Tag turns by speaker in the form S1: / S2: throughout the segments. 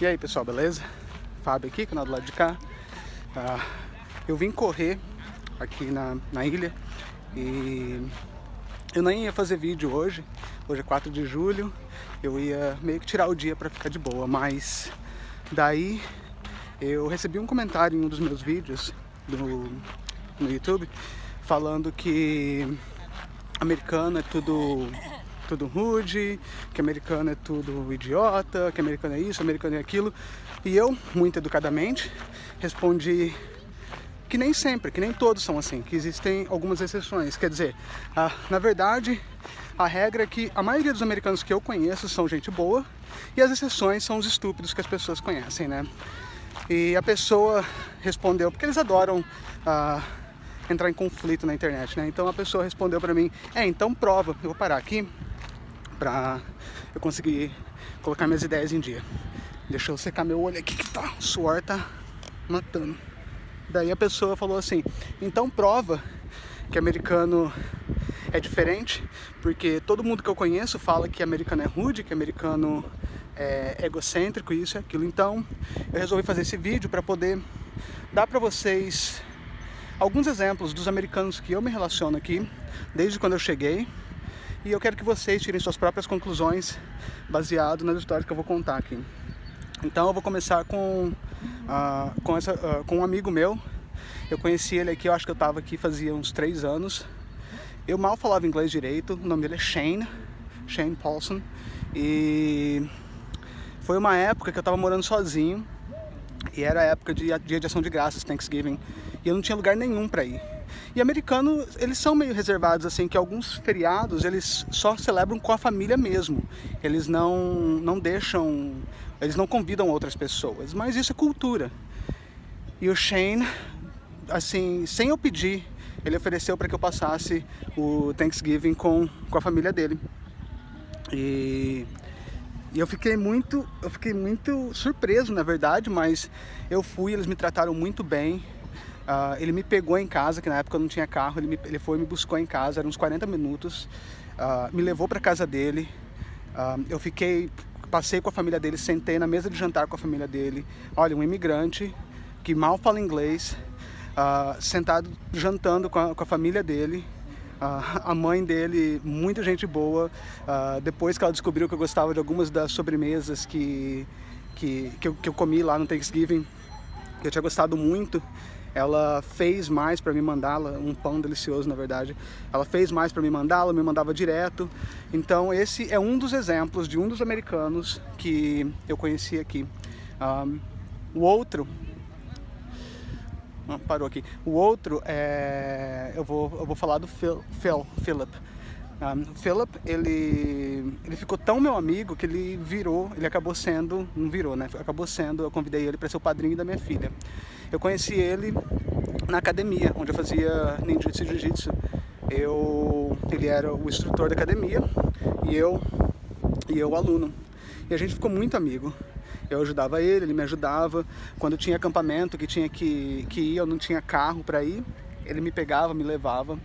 S1: E aí pessoal, beleza? Fábio aqui, canal do lado de cá. Uh, eu vim correr aqui na, na ilha e eu nem ia fazer vídeo hoje, hoje é 4 de julho, eu ia meio que tirar o dia pra ficar de boa, mas daí eu recebi um comentário em um dos meus vídeos do, no YouTube falando que americano é tudo tudo rude, que americano é tudo idiota, que americano é isso, americano é aquilo. E eu, muito educadamente, respondi que nem sempre, que nem todos são assim, que existem algumas exceções. Quer dizer, ah, na verdade, a regra é que a maioria dos americanos que eu conheço são gente boa e as exceções são os estúpidos que as pessoas conhecem, né? E a pessoa respondeu, porque eles adoram ah, entrar em conflito na internet, né? Então a pessoa respondeu pra mim, é, então prova, eu vou parar aqui, pra eu conseguir colocar minhas ideias em dia. Deixa eu secar meu olho aqui que tá, o suor tá matando. Daí a pessoa falou assim, então prova que americano é diferente, porque todo mundo que eu conheço fala que americano é rude, que americano é egocêntrico, isso e aquilo. Então eu resolvi fazer esse vídeo para poder dar para vocês alguns exemplos dos americanos que eu me relaciono aqui, desde quando eu cheguei, e eu quero que vocês tirem suas próprias conclusões baseado nas histórias que eu vou contar aqui. Então eu vou começar com, uh, com, essa, uh, com um amigo meu. Eu conheci ele aqui, eu acho que eu estava aqui fazia uns três anos. Eu mal falava inglês direito, o nome dele é Shane, Shane Paulson. E foi uma época que eu estava morando sozinho e era época de dia de ação de graças, Thanksgiving, e eu não tinha lugar nenhum para ir. E americanos, eles são meio reservados, assim, que alguns feriados eles só celebram com a família mesmo. Eles não, não deixam, eles não convidam outras pessoas, mas isso é cultura. E o Shane, assim, sem eu pedir, ele ofereceu para que eu passasse o Thanksgiving com, com a família dele. E, e eu fiquei muito, eu fiquei muito surpreso, na verdade, mas eu fui, eles me trataram muito bem. Uh, ele me pegou em casa, que na época eu não tinha carro, ele, me, ele foi me buscou em casa, eram uns 40 minutos, uh, me levou para casa dele, uh, eu fiquei, passei com a família dele, sentei na mesa de jantar com a família dele, olha, um imigrante que mal fala inglês, sentado jantando com a, com a família dele, a mãe dele, muita gente boa, depois que ela descobriu que eu gostava de algumas das sobremesas que, que, que, eu, que eu comi lá no Thanksgiving, que eu tinha gostado muito, ela fez mais para me mandá-la, um pão delicioso na verdade, ela fez mais para me mandá-la, me mandava direto, então esse é um dos exemplos de um dos americanos que eu conheci aqui. Um, o outro, ah, parou aqui, o outro é, eu vou, eu vou falar do Phil, Phil Philip, um, Philip, ele, ele ficou tão meu amigo que ele virou, ele acabou sendo, não virou, né? Acabou sendo, eu convidei ele para ser o padrinho da minha filha. Eu conheci ele na academia, onde eu fazia ninjutsu e jiu-jitsu. Eu, ele era o instrutor da academia e eu, e eu o aluno. E a gente ficou muito amigo. Eu ajudava ele, ele me ajudava. Quando tinha acampamento que tinha que, que ir, eu não tinha carro para ir, ele me pegava, me levava.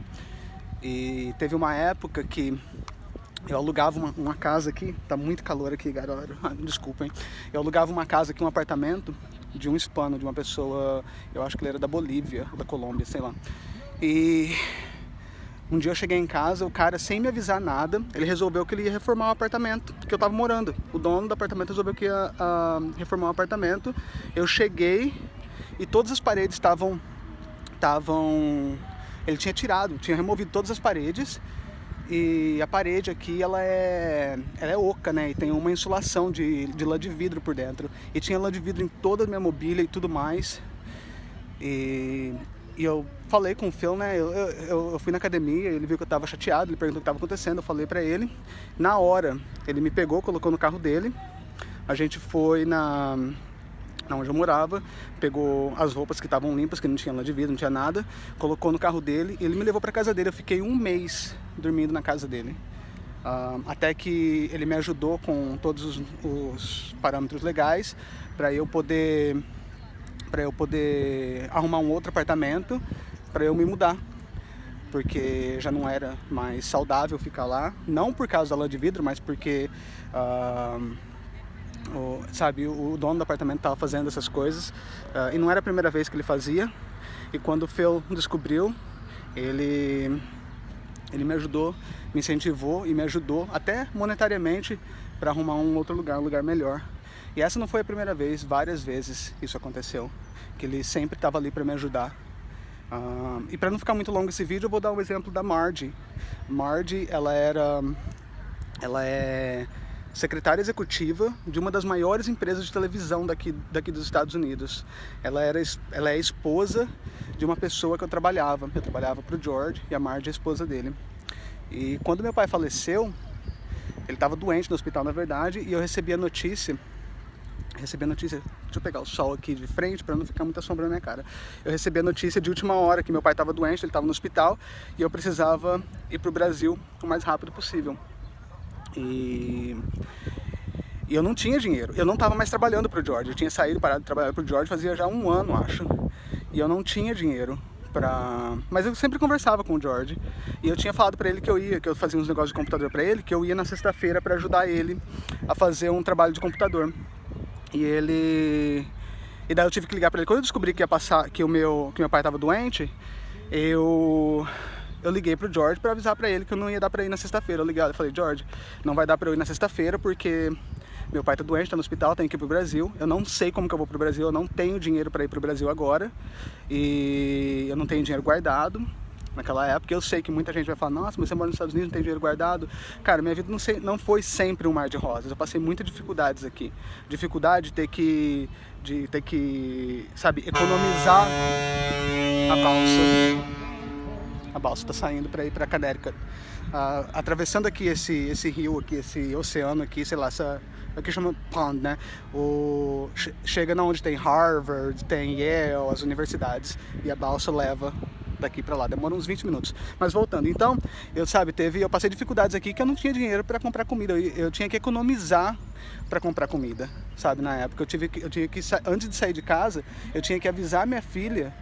S1: E teve uma época que eu alugava uma, uma, casa aqui, tá muito calor aqui, galera, desculpem. Eu alugava uma casa aqui, um apartamento de um hispano, de uma pessoa, eu acho que ele era da Bolívia, da Colômbia, sei lá. E um dia eu cheguei em casa, o cara, sem me avisar nada, ele resolveu que ele ia reformar o apartamento que eu tava morando. O dono do apartamento resolveu que ia uh, reformar o apartamento. Eu cheguei e todas as paredes estavam estavam ele tinha tirado, tinha removido todas as paredes e a parede aqui ela é, ela é oca, né? E tem uma insulação de, de lã de vidro por dentro. E tinha lã de vidro em toda a minha mobília e tudo mais. E, e eu falei com o Phil, né? Eu, eu, eu, fui na academia, ele viu que eu tava chateado, ele perguntou o que tava acontecendo, eu falei pra ele. Na hora, ele me pegou, colocou no carro dele. A gente foi na onde eu morava, pegou as roupas que estavam limpas, que não tinha lá de vidro, não tinha nada, colocou no carro dele e ele me levou para casa dele. Eu fiquei um mês dormindo na casa dele. Uh, até que ele me ajudou com todos os, os parâmetros legais para eu poder para eu poder arrumar um outro apartamento para eu me mudar porque já não era mais saudável ficar lá não por causa da lã de vidro mas porque uh, o, sabe, o, dono do apartamento estava fazendo essas coisas uh, e não era a primeira vez que ele fazia. E quando o Phil descobriu, ele, ele me ajudou, me incentivou e me ajudou até monetariamente para arrumar um outro lugar, um lugar melhor. E essa não foi a primeira vez, várias vezes isso aconteceu, que ele sempre estava ali para me ajudar. Uh, e para não ficar muito longo esse vídeo, eu vou dar um exemplo da Margie. Margie, ela era, ela é secretária executiva de uma das maiores empresas de televisão daqui, daqui dos Estados Unidos. Ela, era, ela é esposa de uma pessoa que eu trabalhava. Eu trabalhava para o George e a Marge é a esposa dele. E quando meu pai faleceu, ele estava doente no hospital, na verdade, e eu recebi a notícia recebi a notícia, deixa eu pegar o sol aqui de frente para não ficar muita sombra na minha cara. Eu recebi a notícia de última hora que meu pai estava doente, ele estava no hospital e eu precisava ir para o Brasil o mais rápido possível. E, e eu não tinha dinheiro, eu não estava mais trabalhando para o George, eu tinha saído, parado de trabalhar para o George fazia já um ano, acho. E eu não tinha dinheiro pra... Mas eu sempre conversava com o George e eu tinha falado para ele que eu ia, que eu fazia uns negócios de computador para ele, que eu ia na sexta-feira para ajudar ele a fazer um trabalho de computador. E ele... E daí eu tive que ligar para ele. Quando eu descobri que ia passar, que o meu, que meu pai estava doente, eu eu liguei pro George para avisar para ele que eu não ia dar para ir na sexta-feira. Eu liguei, eu falei, George, não vai dar para eu ir na sexta-feira porque meu pai tá doente, tá no hospital, tem que ir pro Brasil. Eu não sei como que eu vou pro Brasil, eu não tenho dinheiro para ir pro Brasil agora. E eu não tenho dinheiro guardado naquela época. Eu sei que muita gente vai falar, nossa, mas você mora nos Estados Unidos, não tem dinheiro guardado. Cara, minha vida não, sei, não foi sempre um mar de rosas. Eu passei muitas dificuldades aqui. Dificuldade de ter que, de ter que, sabe, economizar a balsa a balsa está saindo para ir para Connecticut. Uh, atravessando aqui esse, esse rio aqui, esse oceano aqui, sei lá, essa, aqui chama pond, né? O, chega na onde tem Harvard, tem Yale, as universidades, e a balsa leva daqui para lá, demora uns 20 minutos. Mas voltando, então, eu sabe, teve, eu passei dificuldades aqui que eu não tinha dinheiro para comprar comida, eu, eu tinha que economizar para comprar comida, sabe, na época. Eu tive que, eu tinha que, antes de sair de casa, eu tinha que avisar minha filha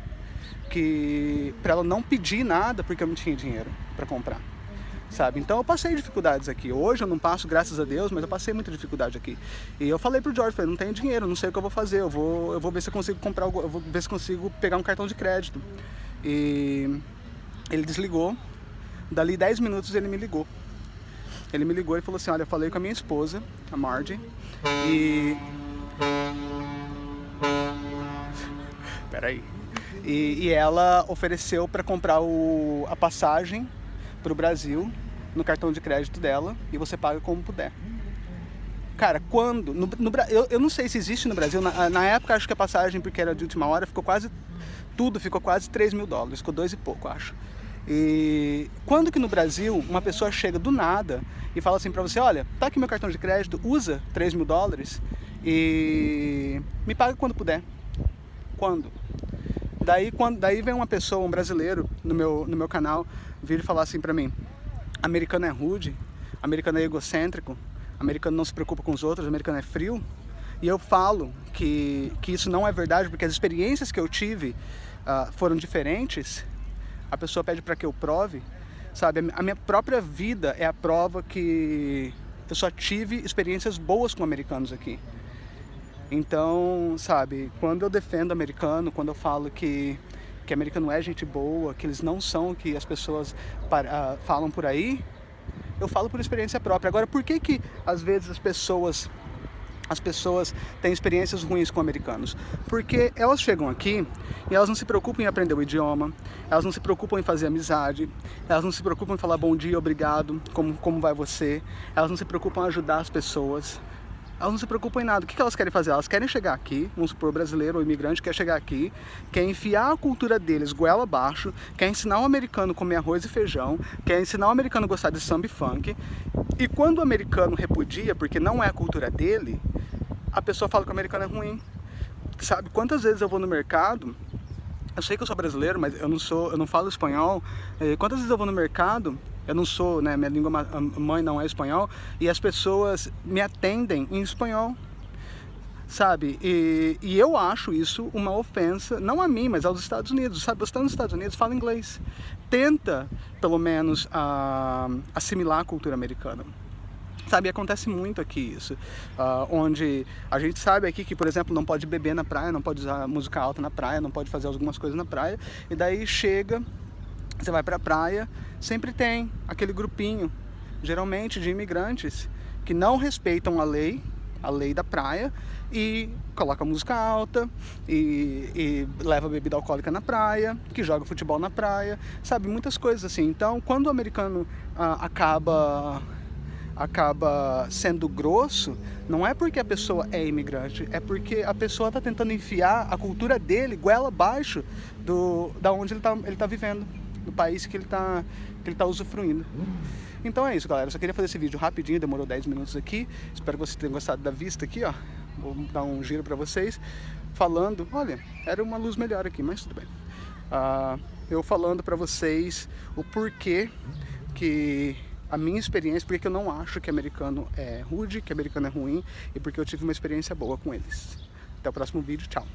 S1: que para ela não pedir nada porque eu não tinha dinheiro para comprar. Sabe? Então eu passei dificuldades aqui. Hoje eu não passo, graças a Deus, mas eu passei muita dificuldade aqui. E eu falei pro George, falei, não tenho dinheiro, não sei o que eu vou fazer, eu vou, eu vou ver se eu consigo comprar, eu vou ver se consigo pegar um cartão de crédito. E ele desligou, dali 10 minutos ele me ligou. Ele me ligou e falou assim, olha, eu falei com a minha esposa, a Margie, e... Peraí. E, e ela ofereceu para comprar o, a passagem para o Brasil no cartão de crédito dela e você paga como puder. Cara, quando... No, no, eu, eu não sei se existe no Brasil, na, na época acho que a passagem, porque era de última hora, ficou quase... Tudo ficou quase 3 mil dólares, ficou dois e pouco, acho. E quando que no Brasil uma pessoa chega do nada e fala assim pra você, olha, tá aqui meu cartão de crédito, usa 3 mil dólares e me paga quando puder. Quando? Daí, quando, daí vem uma pessoa, um brasileiro, no meu, no meu canal, vir falar assim pra mim, americano é rude, americano é egocêntrico, americano não se preocupa com os outros, americano é frio. E eu falo que, que isso não é verdade, porque as experiências que eu tive uh, foram diferentes. A pessoa pede para que eu prove, sabe? A minha própria vida é a prova que eu só tive experiências boas com americanos aqui. Então, sabe, quando eu defendo americano, quando eu falo que, que americano é gente boa, que eles não são o que as pessoas para, uh, falam por aí, eu falo por experiência própria. Agora, por que que às vezes as pessoas as pessoas têm experiências ruins com americanos? Porque elas chegam aqui e elas não se preocupam em aprender o idioma, elas não se preocupam em fazer amizade, elas não se preocupam em falar bom dia, obrigado, como, como vai você, elas não se preocupam em ajudar as pessoas, elas não se preocupam em nada. O que elas querem fazer? Elas querem chegar aqui, vamos supor, brasileiro ou imigrante quer chegar aqui, quer enfiar a cultura deles goela abaixo, quer ensinar o americano a comer arroz e feijão, quer ensinar o americano a gostar de samba e funk. E quando o americano repudia, porque não é a cultura dele, a pessoa fala que o americano é ruim. Sabe, quantas vezes eu vou no mercado eu sei que eu sou brasileiro, mas eu não sou, eu não falo espanhol. Quantas vezes eu vou no mercado eu não sou, né, minha língua mãe não é espanhol, e as pessoas me atendem em espanhol, sabe? E, e eu acho isso uma ofensa, não a mim, mas aos Estados Unidos, sabe? Você está nos Estados Unidos, fala inglês. Tenta, pelo menos, assimilar a cultura americana Sabe, acontece muito aqui isso, uh, onde a gente sabe aqui que, por exemplo, não pode beber na praia, não pode usar música alta na praia, não pode fazer algumas coisas na praia, e daí chega, você vai pra praia, sempre tem aquele grupinho, geralmente de imigrantes, que não respeitam a lei, a lei da praia, e coloca música alta, e, e leva bebida alcoólica na praia, que joga futebol na praia, sabe, muitas coisas assim. Então, quando o americano uh, acaba acaba sendo grosso, não é porque a pessoa é imigrante, é porque a pessoa está tentando enfiar a cultura dele goela abaixo do, da onde ele está ele tá vivendo, do país que ele está que ele tá usufruindo. Então é isso, galera. Eu só queria fazer esse vídeo rapidinho, demorou 10 minutos aqui. Espero que vocês tenham gostado da vista aqui, ó. Vou dar um giro para vocês, falando, olha, era uma luz melhor aqui, mas tudo bem. Uh, eu falando para vocês o porquê que a minha experiência, porque eu não acho que americano é rude, que americano é ruim e porque eu tive uma experiência boa com eles. Até o próximo vídeo, tchau!